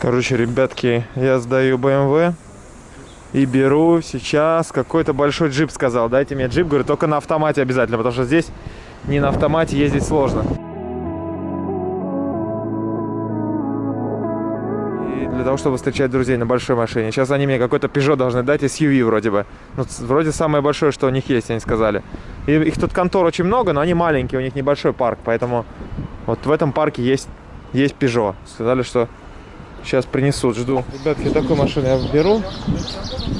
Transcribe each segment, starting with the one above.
Короче, ребятки, я сдаю BMW и беру сейчас какой-то большой джип, сказал. Дайте мне джип, говорю, только на автомате обязательно, потому что здесь не на автомате ездить сложно. И для того, чтобы встречать друзей на большой машине. Сейчас они мне какой-то Peugeot должны дать, SUV вроде бы. Ну, вроде самое большое, что у них есть, они сказали. И их тут контор очень много, но они маленькие, у них небольшой парк, поэтому вот в этом парке есть, есть Peugeot. Сказали, что Сейчас принесут, жду. Ребятки, такую машину я беру.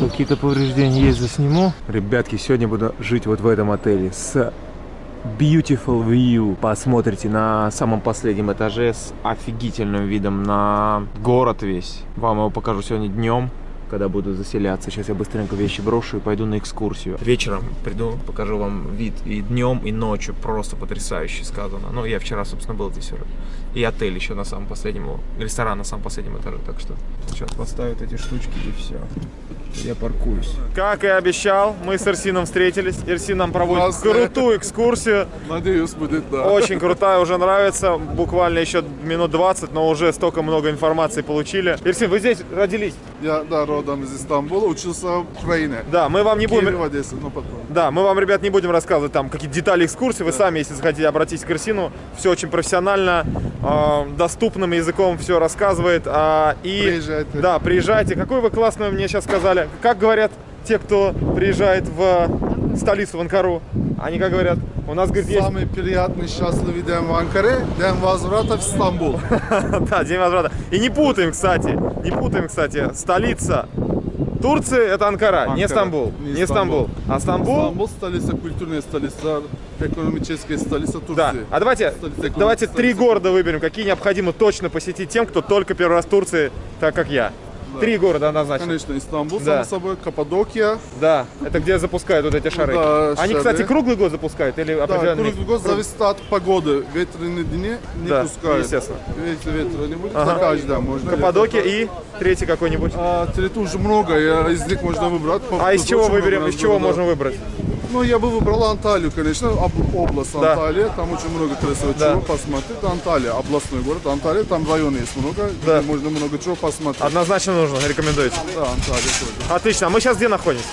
Какие-то повреждения есть, засниму. Ребятки, сегодня буду жить вот в этом отеле с Beautiful View. Посмотрите на самом последнем этаже с офигительным видом на город весь. Вам его покажу сегодня днем, когда буду заселяться. Сейчас я быстренько вещи брошу и пойду на экскурсию. Вечером приду, покажу вам вид и днем, и ночью. Просто потрясающе сказано. Ну, я вчера, собственно, был здесь уже. И отель еще на самом последнем, ресторан на самом последнем этаже. Так что сейчас поставят эти штучки и все. Я паркуюсь. Как и обещал, мы с Эрсином встретились. Эрсин нам проводит Классно. крутую экскурсию. Надеюсь, будет, да. Очень крутая, уже нравится. Буквально еще минут 20, но уже столько много информации получили. Эрсин, вы здесь родились? Я, да, родом из Стамбула, учился в Украине. Да, мы вам не Киеве, будем... в Одессе, ну потом. Да, мы вам, ребят, не будем рассказывать там какие-то детали экскурсии. Вы сами, если захотите, обратитесь к Эрсину. Все очень профессионально, э, доступным языком все рассказывает. А, и, Приезжайте. Да, приезжайте. Какой вы классный мне сейчас сказали. Как говорят те, кто приезжает в столицу, в Анкару? Они как говорят? У нас, говорит, есть... Самый приятный, счастливый день в Анкаре, день возврата в Стамбул. Да, День возврата. И не путаем, кстати, не путаем, кстати, столица Турции это Анкара, не Стамбул. не Не Стамбул. А Стамбул... Стамбул столица, культурная столица, экономическая столица Турции. Да. А давайте, Столица давайте три города выберем, какие необходимо точно посетить тем, кто только первый раз в Турции, так как я. Три города однозначно. Конечно, Истанбул, Да. само собой, Каппадокия. Да, это где запускают вот эти шары. Да, Они, шары. кстати, круглый год запускают или Да, определенный? круглый год зависит от погоды. Ветреные дни не Да, пускают. естественно. Если ветра не будет, Ага. то каждый можно. Каппадокия и третий какой-нибудь. А, территорий уже много, я, из них можно выбрать. А из чего выберем, из чего да. можно выбрать? Ну, я бы выбрал Анталию, конечно, об- область Да. Анталия, там очень много красивого Да. чего посмотреть. Анталия, областной город, Анталия, там районы есть много, Да. где можно много чего посмотреть. Однозначно нужно, рекомендуете. Да, Анталия тоже. Отлично, а мы сейчас где находимся?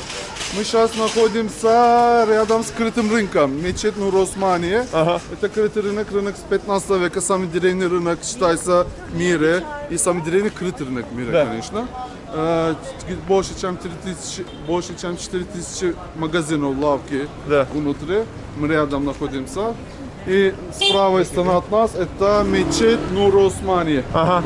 Мы сейчас находимся рядом с крытым рынком, мечеть Нур Османия. Ага. Это крытый рынок, рынок с 15 века, самый древний рынок считается в мире и самый древний крытый рынок в мире, Да. конечно. Больше чем 3000, больше чем 4000 магазинов, лавки Да. внутри. Мы рядом находимся. И с правой стороны от нас это мечеть Нур Османия. Ага.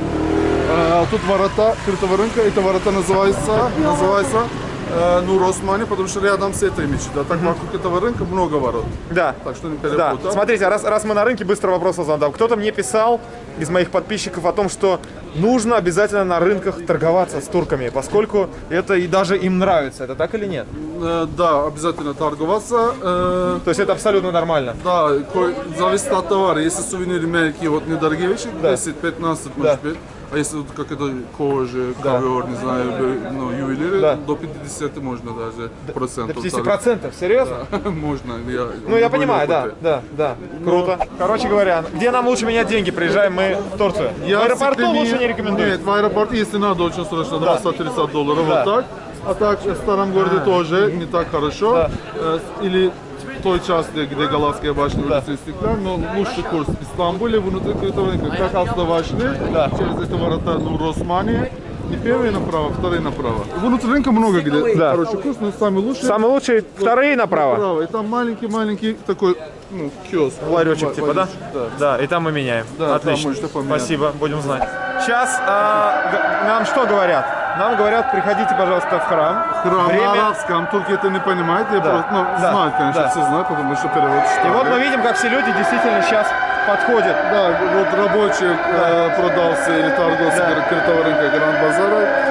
Э, Тут ворота крытого рынка, это ворота называется, называется э, Нур Османи, потому что рядом с этой мечетью. А так вокруг этого рынка много ворот. Да. Так что не Да, перепутай. смотрите, раз, раз мы на рынке, быстро вопрос задам. Кто-то мне писал из моих подписчиков о том, что нужно обязательно на рынках торговаться с турками, поскольку это и даже им нравится. Это так или нет? Э, Да, обязательно торговаться. Э, То есть это абсолютно нормально. Да, зависит от товара. Если сувениры мелкие, вот недорогие вещи, Да. 10-15 Да. может быть. А если вот как это кожа, Да. ковер, не знаю, ну, ювелиры, Да. до 50 можно даже До процентов. 50%? Серьезно? торговать. Можно. Я, Ну, я понимаю, да, да, да. Круто. Короче говоря, где нам лучше менять деньги? Приезжаем мы в Турцию. в аэропорту всегда лучше не- рекомендую. Нет, в аэропорту, если надо, очень срочно, 230 долларов, Да. вот так. А так в старом городе тоже не так хорошо. Да. Э, Или той части, где Галатская башня, улица Истеклянь, но лучший курс в Стамбуле, внутри крытого рынка. Как Алста вошли, Да. через это ворота ну, Росмани, не первые направо, вторые направо. Внутри рынка много где Да. хороший курс, но самый лучший Самый лучший вторые направо. направо. И там маленький-маленький такой, ну, киоск. Ларечек типа, да? Да. Да, и там мы меняем. Да, Отлично. Спасибо, будем знать. Сейчас нам что говорят? Нам говорят, приходите, пожалуйста, в храм. Храм Время- на арабском, турки это не понимают, я Да, просто, ну, да, знают, конечно, да. все знают, потому что перевод И читали. вот мы видим, как все люди действительно сейчас подходят. Да, вот рабочий э, продался или торговцы Да. крытого рынка Гранд Базара. э,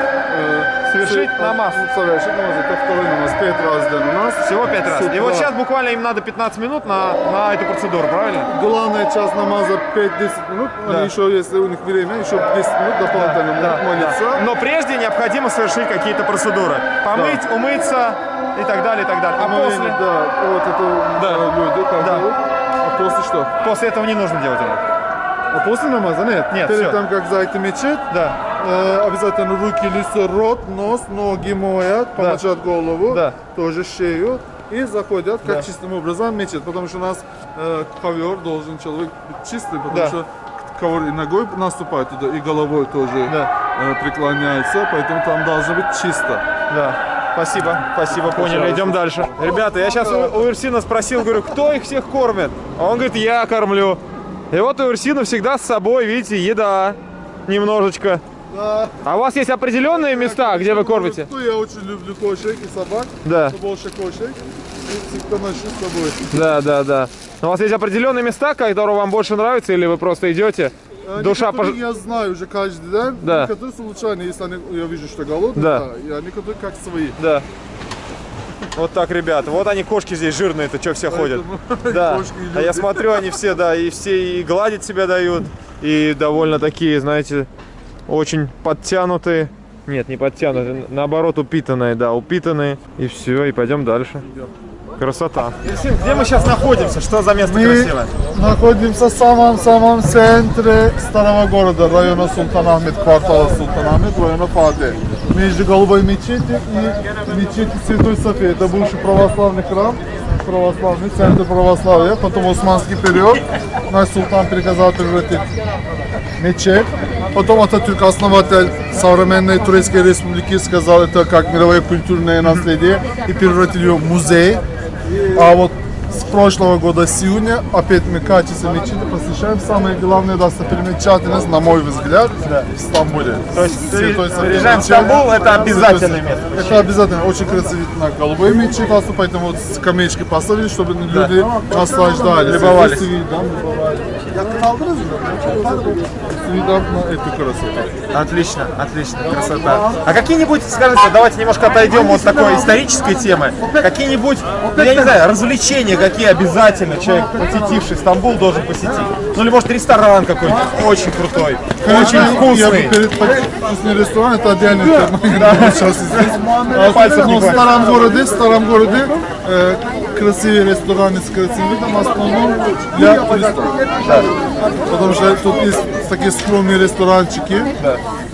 Совершить все- намаз. ну, Совершить намаз, это второй намаз, пять раз у нас. Всего пять раз. И вот сейчас буквально им надо 15 минут на, на эту процедуру, правильно? Главная часть намаза 5-10 минут, Да. они еще, если у них время, еще 10 минут дополнительно могут молиться. Но прежде необходимо совершить какие-то процедуры. Помыть, умыться и так далее, и так далее. А Моление, после, Да, вот это Да. э, люди, как Да. делают. А после что? после этого не нужно делать это. А после намаза? Нет. Нет, Перед всё. тем, как зайти в мечеть, Да. Э, обязательно руки, лицо, рот, нос, ноги моют, помочат голову, Да. тоже шею. И заходят как Да. чистым образом в мечеть, потому что у нас э, ковер должен человек быть чистый, потому Да. что ковер и ногой наступает туда, и головой тоже Да. э, преклоняется, поэтому там должно быть чисто. Да. Спасибо, спасибо, поняли. Идем дальше. Ребята, я сейчас у, у Ирсина спросил, говорю, кто их всех кормит? А он говорит, я кормлю. И вот у Ирсина всегда с собой, видите, еда. Немножечко. Да. А у вас есть определенные места, где вы кормите? Ну, я очень люблю кошек и собак, Да, больше кошек. И всегда ношу с собой. да, да, да. У вас есть определенные места, которые вам больше нравятся, или вы просто идете? Э, Душа пож- я знаю уже каждый день, Да. некоторые случайно, если они, я вижу, что голодные, Да. да. а некоторые как свои. Да. Вот так, ребята. Вот они, кошки здесь жирные-то, что все ходят. Да. и А я смотрю, они все, да, и все и гладить себя дают, и довольно такие, знаете, очень подтянутые. Нет, не подтянутые, наоборот, упитанные, да, упитанные. И все, и пойдем дальше. Красота. Где мы сейчас находимся? Что за место Мы находимся в самом-самом центре старого города, района Султанахмед, квартала Султанахмед, района Фатeh. Между Голубой мечетью и мечетью Святой Софии. Это бывший православный храм, православный центр православия. Потом османский период. Наш султан приказал превратить мечеть. Потом Ататюрк, основатель современной Турецкой республики, сказал это как мировое культурное наследие и превратил ее в музей. А вот с прошлого года сегодня опять мы качество мечети посещаем. Самое главное достопримечательность, на мой взгляд, в Стамбуле. То есть приезжаем в. Стамбул, это обязательное место. Это обязательно. Очень красиво на голубой мечеть, поэтому вот скамеечки поставили, чтобы люди наслаждались. Любовались. Любовались. На эту красоту. Отлично, отлично, красота. А какие-нибудь, скажите, давайте немножко отойдем от такой исторической темы. Какие-нибудь, ну, я не знаю, развлечения, какие обязательно человек, посетивший Стамбул, должен посетить? Ну или может ресторан какой-нибудь очень крутой, очень вкусный. перед вкусный ресторан, это отдельная тема. Сейчас здесь. А, но в хватит. старом городе, в старом городе э, красивые рестораны с красивым видом, в основном для туристов. Потому что тут есть такие скромные ресторанчики,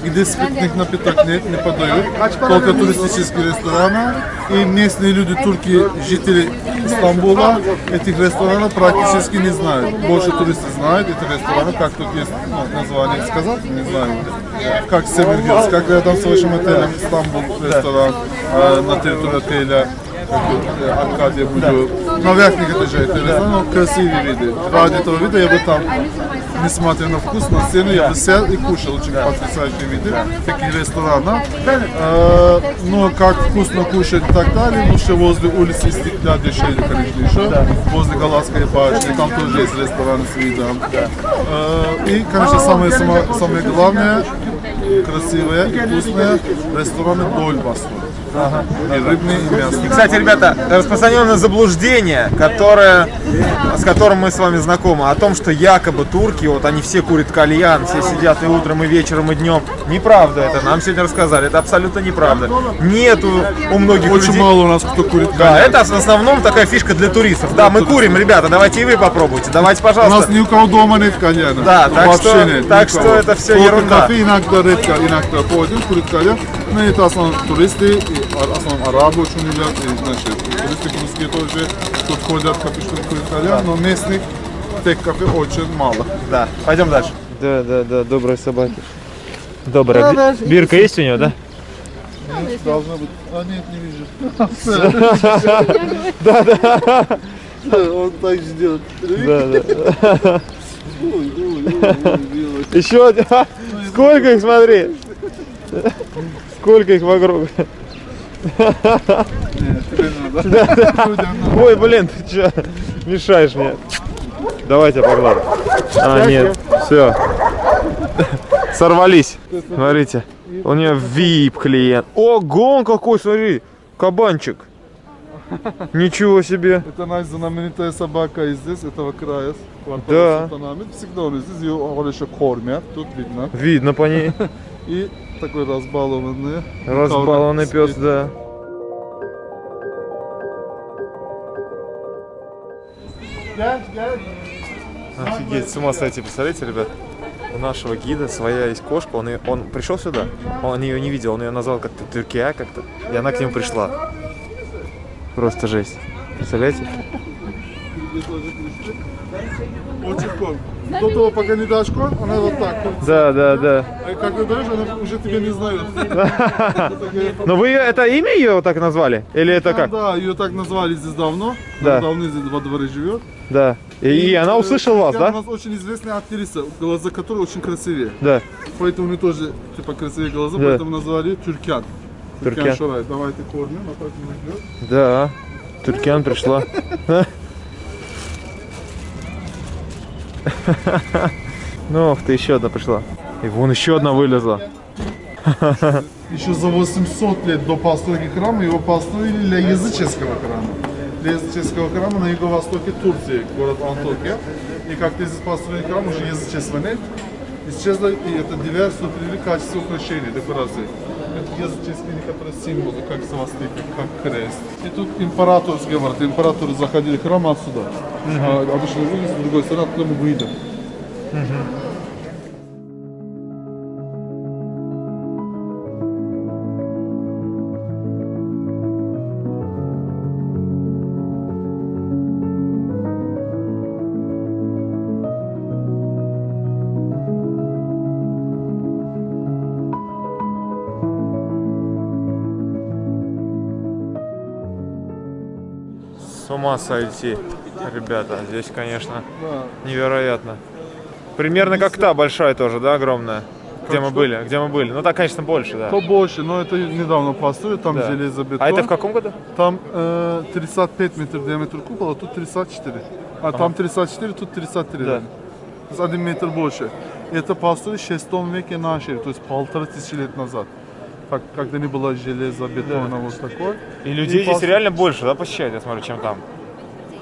где спиртных напиток нет, не подают. Только туристические рестораны. И местные люди, турки, жители Стамбула, этих ресторанов практически не знают. Больше туристы знают эти рестораны, как тут есть ну, название сказать, не знаю. Как Hills, как рядом с вашим отелем Стамбул ресторан э, на территории отеля. Как вот, э, Аркадия Буду. На верхних этажах это ресторан, но красивые виды. Ради этого вида я бы там, несмотря на вкус, на цену, я бы сел и кушал очень потрясающие виды таких ресторанов. Э, но как вкусно кушать и так далее, лучше возле улицы Стекля дешевле, конечно, еще. Возле Галатской башни, там тоже есть ресторан с видом. Э, и, конечно, самое, самое, самое главное, красивые и вкусные рестораны Дольбасу. И рыбные, и мясные. Кстати, ребята, распространенное заблуждение, которое, с которым мы с вами знакомы, о том, что якобы турки, вот они все курят кальян, все сидят и утром, и вечером, и днем. Неправда это, нам сегодня рассказали, это абсолютно неправда. Нету у многих Очень людей... мало у нас кто курит Да, коньяк. это в основном такая фишка для туристов. Да, мы курим, ребята, давайте и вы попробуйте. Давайте, У нас пожалуйста. ни у кого дома нет кальяна. Да, так Вообще что- нет. так что это Только ерунда. кафе иногда редко, иногда ходим, курит кальян. Но это в основном туристы, и в основном арабы очень любят, и, значит, туристы русские тоже тут ходят, кафе, кальян, но местных тех кафе очень мало. Да, пойдем дальше. Да, да, да, добрые собаки. Добрая. Да, Би- Бирка есть у него, да? Должно быть. А нет, не вижу. Да, да. Он так ждет. Да, да. Еще один. Ха, Сколько их, смотри. Сколько их вокруг. Ой, блин, ты че? Мешаешь мне. Давайте погладим. А, нет, все. Сорвались. Смотрите. У нее VIP клиент. Ого, он какой, смотри. Кабанчик. Ничего себе. Это наша знаменитая собака из здесь, этого края, Да. Всегда он здесь, ее хорошо кормят, тут видно. Видно по ней. И такой разбалованный. Разбалованный пес, да. Офигеть, с ума сойти, представляете, ребят? у нашего гида своя есть кошка, он, её- он пришел сюда, он ее не видел, он ее назвал как-то Тюркия как-то, и она к нему пришла. Просто жесть. Представляете? Очень. До того, пока не дашь код, она вот так. Да, да, да. А ты даешь, она уже тебя не знает. Но вы это имя ее так назвали? Или это как? Да, ее так назвали здесь давно. Да. Давно здесь во дворе живет. Да. И, и она услышала вас, У да? нас очень известная актриса, глаза которой очень красивее. Да. Поэтому у нее тоже типа красивые глаза, Да. поэтому назвали ее Тюркян. Тюркян. Шорай. Давайте кормим, а идет. Да. Туркян пришла. Ну, ты, еще одна пришла. И вон еще одна вылезла. Еще за 800 лет до постройки храма его построили для языческого храма. Для языческого храма на юго-востоке Турции, город Антокия. И как здесь построили храм, уже язычества нет. Исчезла и эта диверсия привели качество украшений, декораций. Это символы, как свастика, как крест. И тут императорский говорит, императоры заходили в храм отсюда. А обычно люди с другой стороны, оттуда мы выйдем. С ума сойти, ребята. Здесь, конечно, Да. невероятно. Примерно как та большая тоже, да, огромная? Где мы были? Где мы были? Ну так, конечно, больше, да. Побольше, но это недавно построили, там Да. железобетон. А это в каком году? Там э, 35 метров диаметр купола, тут 34. А там 34, тут 33. Да. То есть один метр больше. И это построили в 6 веке нашей, то есть полторы тысячи лет назад. Как, когда не было железобетона вот такой. И людей здесь пос- реально больше, да, посещают, я смотрю, чем там.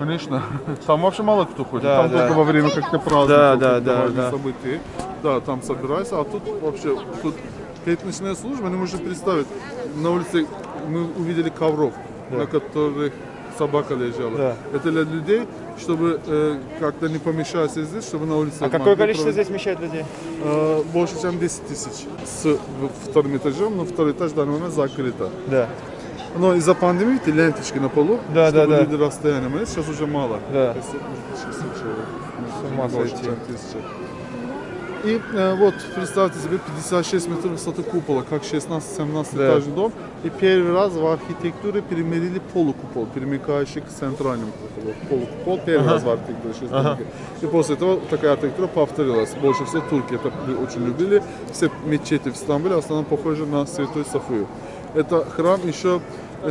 Конечно. Там вообще мало кто ходит. Да, там да. только во время как-то праздников, Да, да, да, да. событий. Да, там собирайся, а тут вообще тут пятничная служба, не можем представить. На улице мы увидели ковров, на которых собака лежала. Да. Это для людей, чтобы э, как-то не помешаться здесь, чтобы на улице... А какое количество проводить. здесь вмещает людей? Э, больше, чем 10 тысяч с вторым этажом, но второй этаж в данный момент закрыто. Да. Но из-за пандемии эти ленточки на полу, Да, да, чтобы да. люди расстояние, но сейчас уже мало. Да. С ума сойти. чем тысяча. И э, вот, представьте себе, 56 метров высоты купола, как 16-17 Да. этажный дом. И первый раз в архитектуре перемерили полукупол, перемыкающий к центральному куполу. Полукупол первый раз в архитектуре. Ага. И после этого такая архитектура повторилась. Больше всего турки это очень любили. Все мечети в Стамбуле в основном похожи на Святой Софию. Это храм еще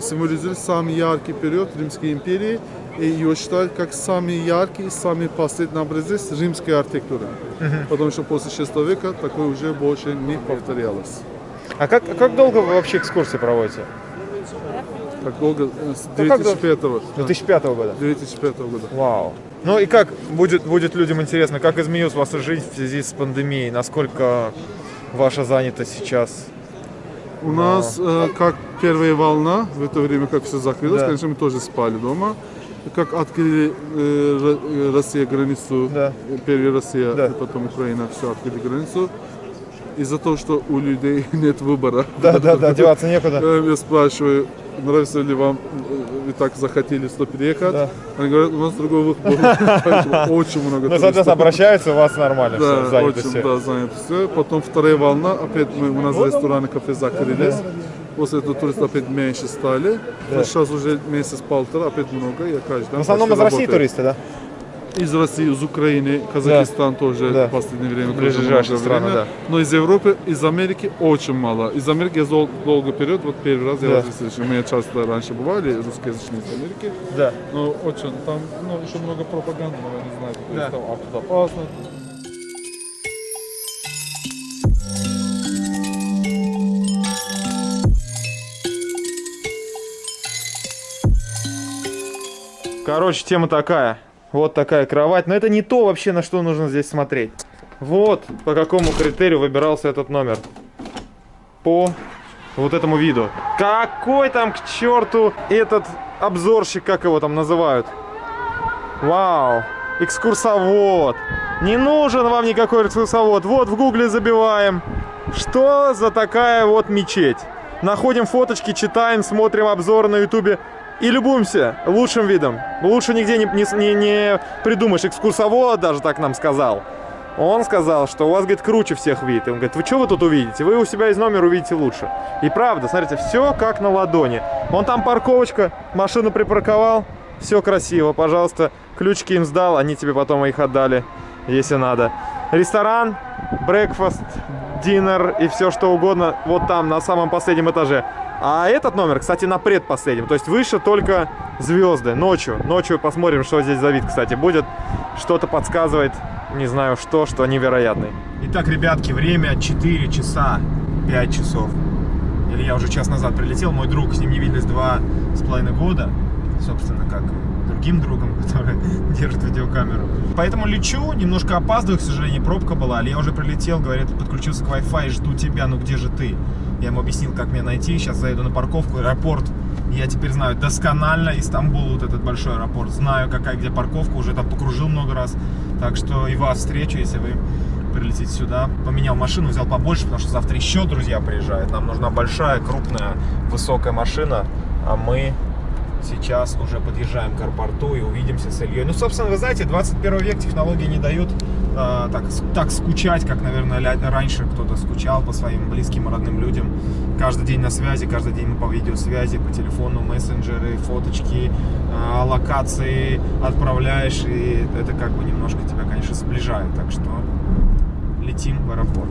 символизирует самый яркий период Римской империи. И его считают как самый яркий самый последний образец римской архитектуры. Потому что после 6 века такое уже больше не повторялось. А как, а как долго вы вообще экскурсии проводите? Как долго? Э, С Ну, как 2005 С 2005 года. 2005 года. Вау. Ну и как будет, будет людям интересно, как изменилась ваша жизнь в связи с пандемией? Насколько ваша занятость сейчас? У нас, э, как первая волна, в это время, как все закрылось, Да. конечно, мы тоже спали дома. Как открыли э, э, Россия границу, Да. э, первая Россия, Да. и потом Украина, все открыли границу. Из-за того, что у людей нет выбора. Да, да, да, деваться некуда. Э, Я спрашиваю, нравится ли вам, вы так захотели сюда переехать? Да. Они говорят, у нас другой. Поэтому Очень много Ну, соответственно, обращаются, у вас нормально Да, все, занято очень, все. да, занято все. Потом вторая волна, опять мы, у нас рестораны, кафе закрылись. После этого туристов опять меньше стали. Сейчас уже месяц-полтора, опять много. Я каждый В основном из России туристы, да? Из России, из Украины, Казахстан тоже Да. в последнее время. тоже Ближайшие страны, время. да. Но из Европы, из Америки очень мало. Из Америки я дол- долгий период, вот первый раз я Да. вас слышу. Мы часто раньше бывали, русскоязычные из Америки. Да. Но очень, там ну, еще много пропаганды, но вы не то Да. там а опасно. Короче, тема такая. Вот такая кровать. Но это не то вообще, на что нужно здесь смотреть. Вот по какому критерию выбирался этот номер. По вот этому виду. Какой там к черту этот обзорщик, как его там называют? Вау. экскурсовод. Не нужен вам никакой экскурсовод. Вот в гугле забиваем. Что за такая вот мечеть? Находим фоточки, читаем, смотрим обзоры на ютубе и любуемся лучшим видом. Лучше нигде не, не, не придумаешь. Экскурсовод даже так нам сказал. Он сказал, что у вас, говорит, круче всех вид. И он говорит, вы что вы тут увидите? Вы у себя из номера увидите лучше. И правда, смотрите, все как на ладони. Вон там парковочка, машину припарковал, все красиво, пожалуйста. Ключики им сдал, они тебе потом их отдали, если надо. Ресторан, брекфаст, динер и все что угодно вот там, на самом последнем этаже. А этот номер, кстати, на предпоследнем. То есть выше только звезды. Ночью. Ночью посмотрим, что здесь за вид, кстати, будет. Что-то подсказывает, не знаю что, что невероятный. Итак, ребятки, время 4 часа 5 часов. Или я уже час назад прилетел. Мой друг, с ним не виделись два с половиной года. Собственно, как другим другом, который держит видеокамеру. Поэтому лечу, немножко опаздываю, к сожалению, пробка была, але я уже прилетел, говорят, подключился к Wi-Fi, жду тебя, ну где же ты? Я ему объяснил, как меня найти, сейчас заеду на парковку, аэропорт. Я теперь знаю досконально Истамбул, вот этот большой аэропорт, знаю, какая где парковка, уже там покружил много раз. Так что и вас встречу, если вы прилетите сюда. Поменял машину, взял побольше, потому что завтра еще друзья приезжают. Нам нужна большая, крупная, высокая машина, а мы сейчас уже подъезжаем к аэропорту и увидимся с Ильей. Ну, собственно, вы знаете, 21 век технологии не дают э, так, так скучать, как, наверное, раньше кто-то скучал по своим близким родным людям. Каждый день на связи, каждый день мы по видеосвязи, по телефону, мессенджеры, фоточки, э, локации отправляешь, и это как бы немножко тебя, конечно, сближает. Так что летим в аэропорт.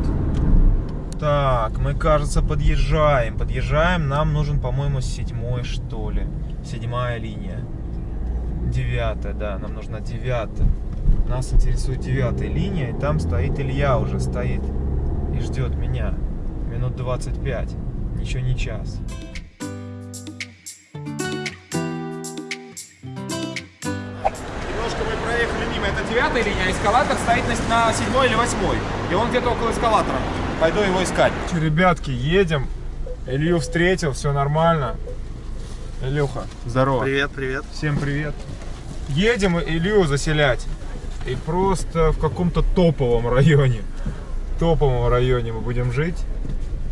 Так, мы, кажется, подъезжаем. Подъезжаем. Нам нужен, по-моему, седьмой, что ли. Седьмая линия. Девятая, да, нам нужна девятая. Нас интересует девятая линия, и там стоит Илья уже, стоит и ждет меня. Минут 25, ничего не час. Немножко мы проехали мимо, это девятая линия, а эскалатор стоит на, седьмой или восьмой. И он где-то около эскалатора. Пойду его искать. Ребятки, едем. Илью встретил, все нормально. Илюха, здорово. Привет, привет. Всем привет. Едем Илью заселять. И просто в каком-то топовом районе. Топовом районе мы будем жить.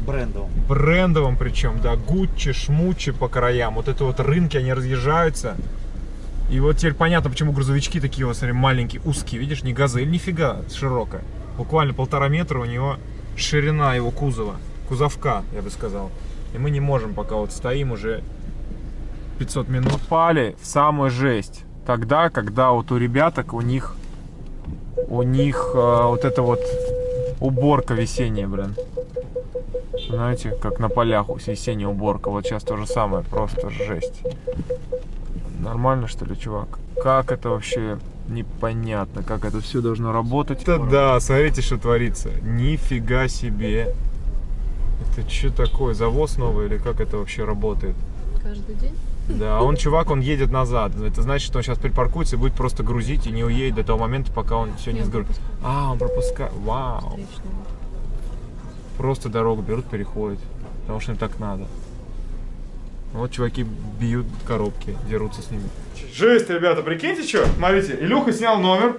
Брендовым. Брендовым причем, да. Гуччи, шмучи по краям. Вот это вот рынки, они разъезжаются. И вот теперь понятно, почему грузовички такие вот, смотри, маленькие, узкие. Видишь, не газель, нифига широкая. Буквально полтора метра у него ширина его кузова. Кузовка, я бы сказал. И мы не можем, пока вот стоим уже 500 минут. Попали в самую жесть. Тогда, когда вот у ребяток, у них, у них э, вот эта вот уборка весенняя, блин. Знаете, как на полях весенняя уборка. Вот сейчас то же самое, просто жесть. Нормально, что ли, чувак? Как это вообще непонятно, как это все должно работать. Это да, смотрите, что творится. Нифига себе. Это что такое, завоз новый или как это вообще работает? Каждый день? Да, а он чувак, он едет назад. Это значит, что он сейчас припаркуется и будет просто грузить и не уедет до того момента, пока он все не сгрузит. А, он пропускает. Вау. Встречного. Просто дорогу берут, переходят. Потому что им так надо. Вот чуваки бьют коробки, дерутся с ними. Жесть, ребята, прикиньте, что? Смотрите, Илюха снял номер.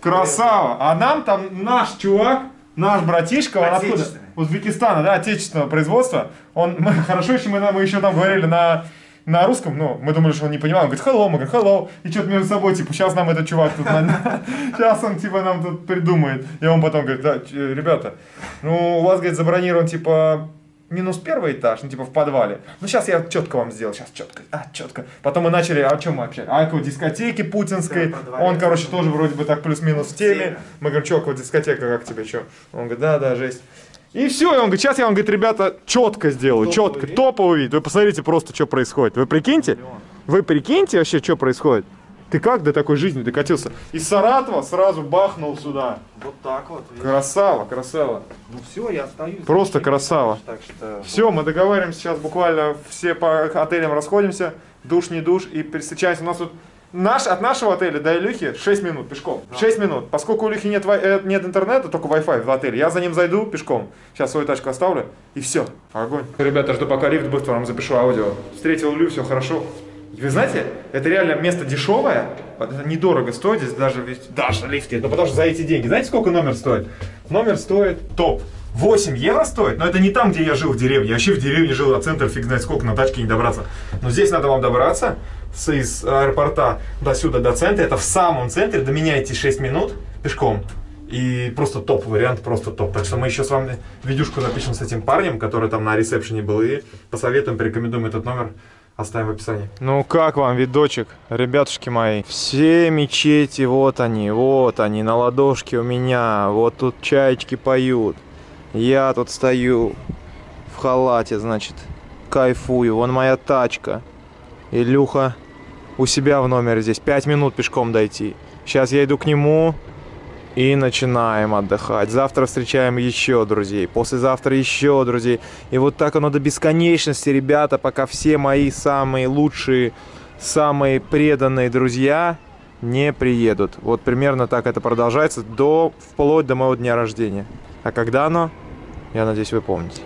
Красава. А нам там наш чувак, наш братишка, он откуда? Узбекистана, да, отечественного производства. Он, мы, хорошо, если мы, мы еще там говорили на, на русском, ну, мы думали, что он не понимал. Он говорит, hello, мы говорим, hello. И что-то между собой, типа, сейчас нам этот чувак тут, сейчас он, типа, нам тут придумает. И он потом говорит, да, ч- ребята, ну, у вас, говорит, забронирован, типа, минус первый этаж, ну, типа, в подвале. Ну, сейчас я четко вам сделал, сейчас четко, а, четко. Потом мы начали, а о чем мы общались? А, о дискотеке путинской. Да, подвале. он, короче, тоже вроде бы так плюс-минус в теме. Мы говорим, что, вот дискотека, как тебе, что? Он говорит, да, да, жесть. И все, и он говорит, сейчас я вам, говорит, ребята, четко сделаю, Топовый четко, вид. топовый вид. Вы посмотрите просто, что происходит. Вы прикиньте, вы прикиньте вообще, что происходит. Ты как до такой жизни докатился? Из Саратова сразу бахнул сюда. Вот так вот. видишь. Красава, красава. Ну все, я остаюсь. Просто Зачем? красава. Так что... Все, мы договариваемся сейчас буквально все по отелям расходимся. Душ, не душ. И встречаемся. У нас тут наш, от нашего отеля до Илюхи 6 минут пешком. 6 минут. Поскольку у Илюхи нет, э, нет интернета, только Wi-Fi в отеле, я за ним зайду пешком. Сейчас свою тачку оставлю. И все. Огонь. Ребята, жду пока лифт быстро вам запишу аудио. Встретил Илью, все хорошо. Вы знаете, это реально место дешевое, это недорого стоит, здесь даже, даже лифт нет, ну потому что за эти деньги. Знаете, сколько номер стоит? Номер стоит топ. 8 евро стоит, но это не там, где я жил в деревне. Я вообще в деревне жил, а центр фиг знает сколько, на тачке не добраться. Но здесь надо вам добраться с, из аэропорта до сюда, до центра. Это в самом центре, до меня идти 6 минут пешком. И просто топ вариант, просто топ. Так что мы еще с вами видюшку напишем с этим парнем, который там на ресепшене был, и посоветуем, порекомендуем этот номер, оставим в описании. Ну как вам видочек, ребятушки мои? Все мечети, вот они, вот они, на ладошке у меня, вот тут чаечки поют. Я тут стою в халате, значит, кайфую, вон моя тачка. Илюха у себя в номере здесь, 5 минут пешком дойти. Сейчас я иду к нему, и начинаем отдыхать. Завтра встречаем еще друзей. Послезавтра еще друзей. И вот так оно до бесконечности, ребята, пока все мои самые лучшие, самые преданные друзья не приедут. Вот примерно так это продолжается до, вплоть до моего дня рождения. А когда оно? Я надеюсь, вы помните.